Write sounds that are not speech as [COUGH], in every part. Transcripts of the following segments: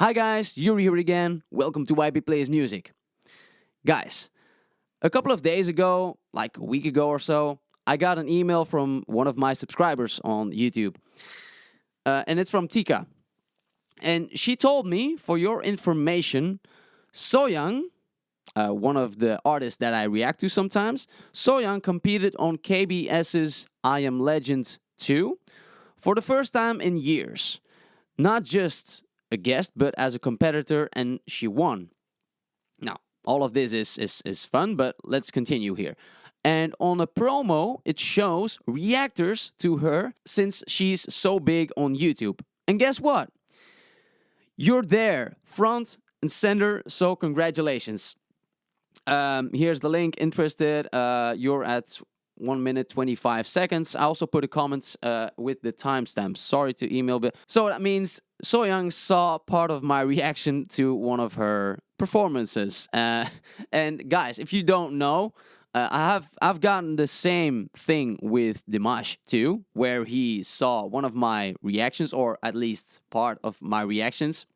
Hi guys, Yuri here again. Welcome to YP Plays Music. Guys, a couple of days ago, like a week ago or so, I got an email from one of my subscribers on YouTube. Uh, and it's from Tika. And she told me, for your information, Soyoung, uh, one of the artists that I react to sometimes, Soyoung competed on KBS's I Am Legend 2 for the first time in years. Not just a guest, but as a competitor, and she won. Now, all of this is, is, is fun, but let's continue here. And on a promo, it shows reactors to her since she's so big on YouTube. And guess what? You're there, front and center, so congratulations. Um, here's the link. Interested? Uh, you're at 1 minute 25 seconds. I also put a comment uh, with the timestamp. Sorry to email, but so that means Soyoung saw part of my reaction to one of her performances. Uh, and guys, if you don't know, uh, I have I've gotten the same thing with Dimash too, where he saw one of my reactions, or at least part of my reactions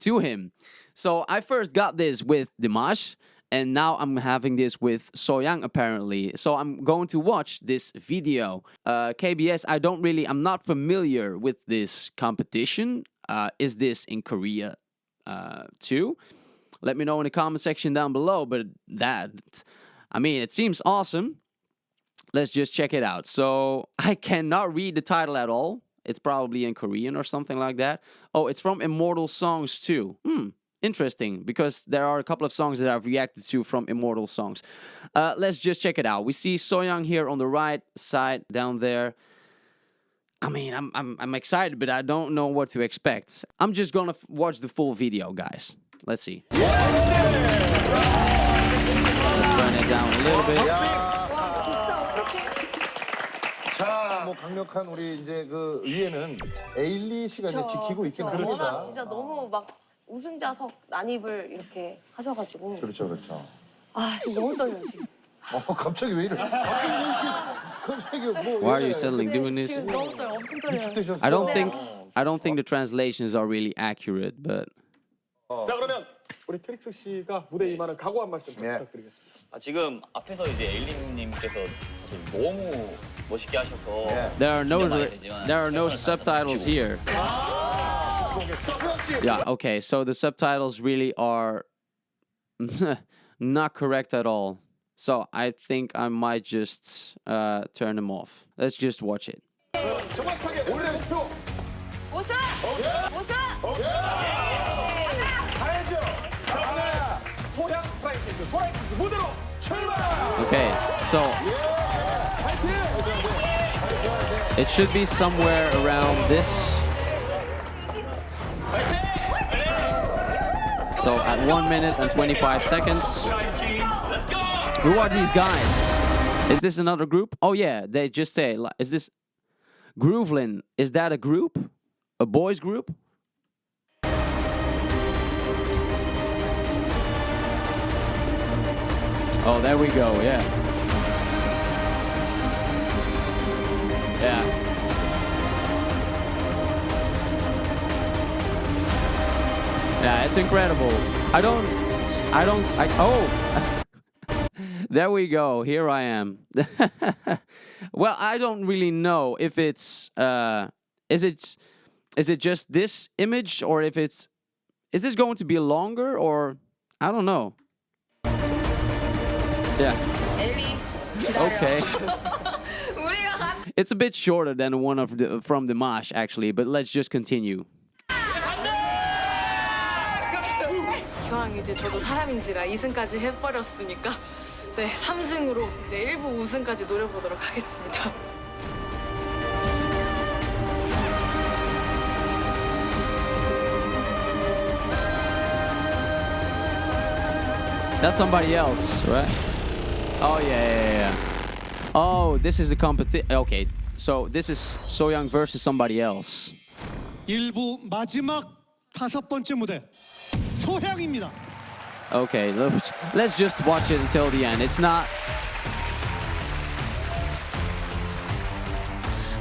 to him. So I first got this with Dimash, and now I'm having this with Soyoung apparently. So I'm going to watch this video. Uh, KBS, I don't really, I'm not familiar with this competition. Uh, is this in Korea uh, too? Let me know in the comment section down below. But that, I mean, it seems awesome. Let's just check it out. So [LAUGHS] I cannot read the title at all. It's probably in Korean or something like that. Oh, it's from Immortal Songs too. Hmm, interesting because there are a couple of songs that I've reacted to from Immortal Songs. Uh, let's just check it out. We see Soyoung here on the right side down there. I mean, I'm, I'm, I'm excited, but I don't know what to expect. I'm just gonna watch the full video, guys. Let's see. Let's turn it down a little bit. 자, 뭐 강력한 우리 이제 그 의회는 에일리 씨가 이제 지키고 있긴 그쵸. 워낙 합니다. 진짜 너무 막 우승자석 난입을 이렇게 하셔가지고 그렇죠, 그렇죠. 아 지금 너무 떨려요 지금. 어, 갑자기 왜 이래? 갑자기 왜 이렇게 갑자기 뭐? Why are 예. you suddenly 네, doing this? 지금 너무 떨려 엄청 떨려요. 위축되셨어? I don't think I don't think the translations are really accurate, but 자 그러면 우리 트릭스 씨가 무대 임하는 각오 한 말씀 좀 예. 부탁드리겠습니다. 아, 지금 앞에서 이제 에일리님께서 사실 너무 멋있게 하셔서 예. there are no 긴장 많이 되지만 there are no subtitles 해주시고. here. Yeah, okay, so the subtitles really are [LAUGHS] not correct at all. So I think I might just uh, turn them off. Let's just watch it. Okay, so it should be somewhere around this So at 1 minute and 25 seconds. Who are these guys? Is this another group? Oh yeah, they just say, is this Groovelin? Is that a group? A boys group? Oh, there we go, yeah. Yeah. It's incredible. I don't, I don't, I, oh, [LAUGHS] there we go. Here I am. [LAUGHS] well, I don't really know if it's, uh, is it, is it just this image or if it's, is this going to be longer or, I don't know. Yeah. [LAUGHS] Okay. it's a bit shorter than one of the, from Dimash actually, but let's just continue. 이제 저도 사람인지라 2승까지 해버렸으니까 네 3승으로 이제 1부 우승까지 노려보도록 하겠습니다. That's somebody else, right? Oh yeah, yeah, yeah. Oh, this is the competition. Okay, so this is Soyoung versus somebody else. 1부 마지막 다섯 번째 무대 소향입니다. Okay, let's let's just watch it until the end. It's not.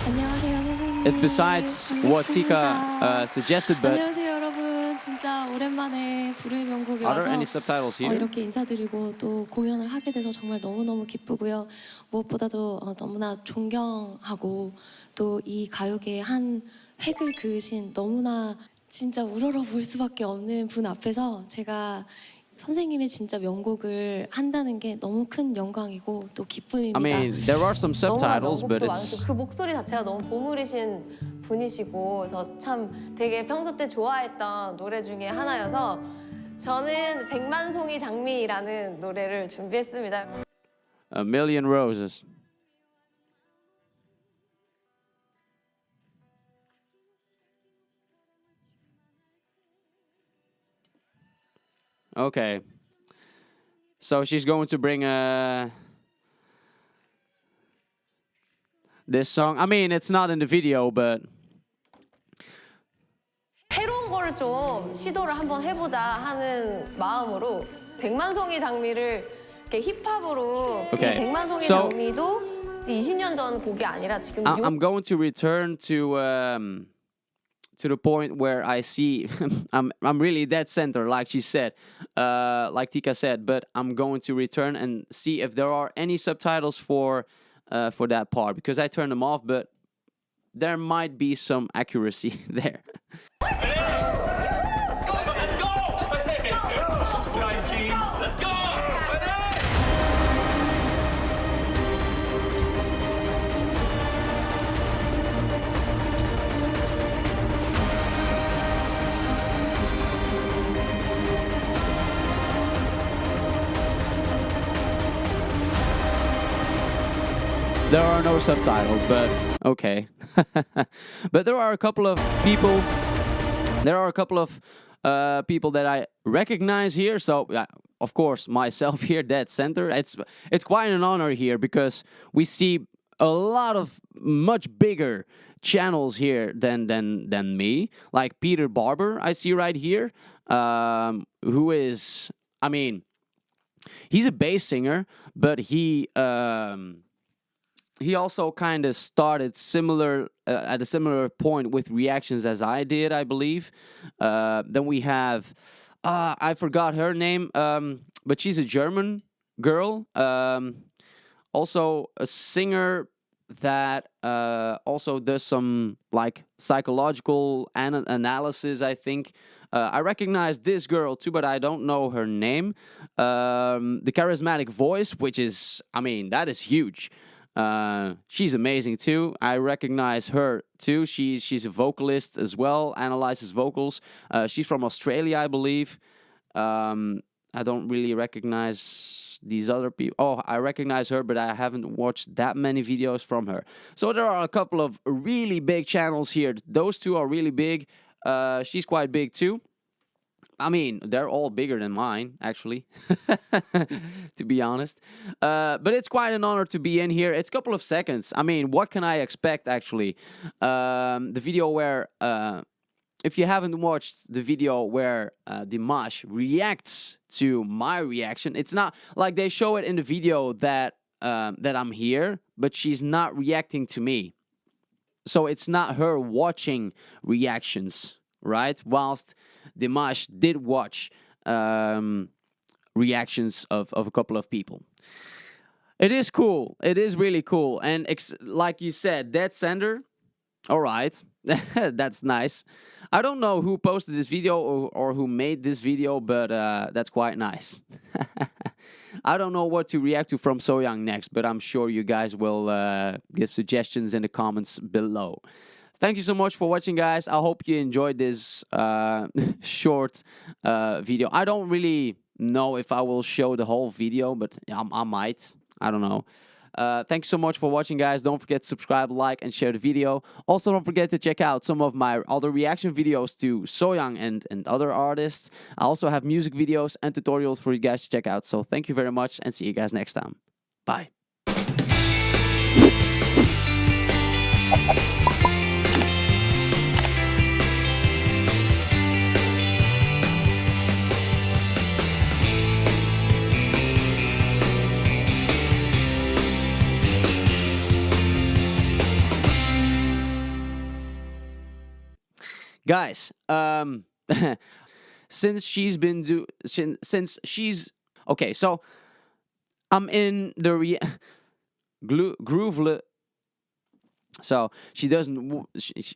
안녕하세요 선생님. It's besides what Tika uh, suggested, but 안녕하세요 여러분. 진짜 오랜만에 불후의 명곡에 Are there 와서 any subtitles 어, here? 이렇게 인사드리고 또 공연을 하게 돼서 정말 너무너무 기쁘고요. 무엇보다도 어, 너무나 존경하고 또 이 가요계의 한 획을 그으신 너무나 진짜 우러러 볼 수밖에 없는 분 앞에서 제가 선생님의 진짜 명곡을 한다는 게 너무 큰 영광이고 또 I 기쁨입니다. mean, there are some subtitles, but it's 많으시고 그 목소리 자체가 너무 보물이신 분이시고 그래서 참 되게 평소 때 좋아했던 노래 중에 하나여서 저는 백만송이 장미라는 노래를 준비했습니다. a million roses. Okay. So she's going to bring a this song. I mean, it's not in the video, but 새로운 거를 좀 시도를 한번 해보자 하는 마음으로 백만송이 장미를 이렇게 힙합으로 Okay. 이 백만송이 So- 장미도 이제 20년 전 곡이 아니라 지금 I- 요 I'm going to return to um, to the point where I see [LAUGHS] I'm I'm really dead center, like she said, uh, like Tika said. But I'm going to return and see if there are any subtitles for uh, for that part because I turned them off, but there might be some accuracy [LAUGHS] there. There are no subtitles, but okay. [LAUGHS] but there are a couple of people. There are a couple of uh, people that I recognize here. So, yeah, of course, myself here, dead center. It's it's quite an honor here because we see a lot of much bigger channels here than than than me. Like Peter Barber, I see right here, um, who is, I mean, he's a bass singer, but he. Um, he also kind of started similar uh, at a similar point with reactions as I did, I believe. Uh, then we have uh, I forgot her name, um, but she's a German girl, um, also a singer that uh, also does some like psychological ana- analysis. I think uh, I recognize this girl too, but I don't know her name. Um, the charismatic voice, which is, I mean, that is huge. Uh, she's amazing too. I recognize her too. She's she's a vocalist as well. Analyzes vocals. Uh, she's from Australia, I believe. Um, I don't really recognize these other people. Oh, I recognize her, but I haven't watched that many videos from her. So there are a couple of really big channels here. Those two are really big. Uh, she's quite big too. I mean, they're all bigger than mine, actually, [LAUGHS] to be honest. Uh, but it's quite an honor to be in here. It's a couple of seconds. I mean, what can I expect, actually? Um, the video where, uh, if you haven't watched the video where uh, Dimash reacts to my reaction, it's not like they show it in the video that um, that I'm here, but she's not reacting to me. So it's not her watching reactions, right? Whilst Dimash did watch um, reactions of, of a couple of people. It is cool. It is really cool. And like you said, Dead Sender, all right, [LAUGHS] that's nice. I don't know who posted this video or, or who made this video, but uh, that's quite nice. [LAUGHS] I don't know what to react to from Soyoung next, but I'm sure you guys will uh, give suggestions in the comments below. Thank you so much for watching, guys. I hope you enjoyed this uh, [LAUGHS] short uh, video. I don't really know if I will show the whole video, but I, I might. I don't know. Uh, thank you so much for watching, guys. Don't forget to subscribe, like, and share the video. Also, don't forget to check out some of my other reaction videos to Soyoung and, and other artists. I also have music videos and tutorials for you guys to check out. So thank you very much and see you guys next time. Bye. Guys, um, [LAUGHS] since she's been do since, since she's okay. So I'm in the re- [LAUGHS] groove. So she doesn't. She, she,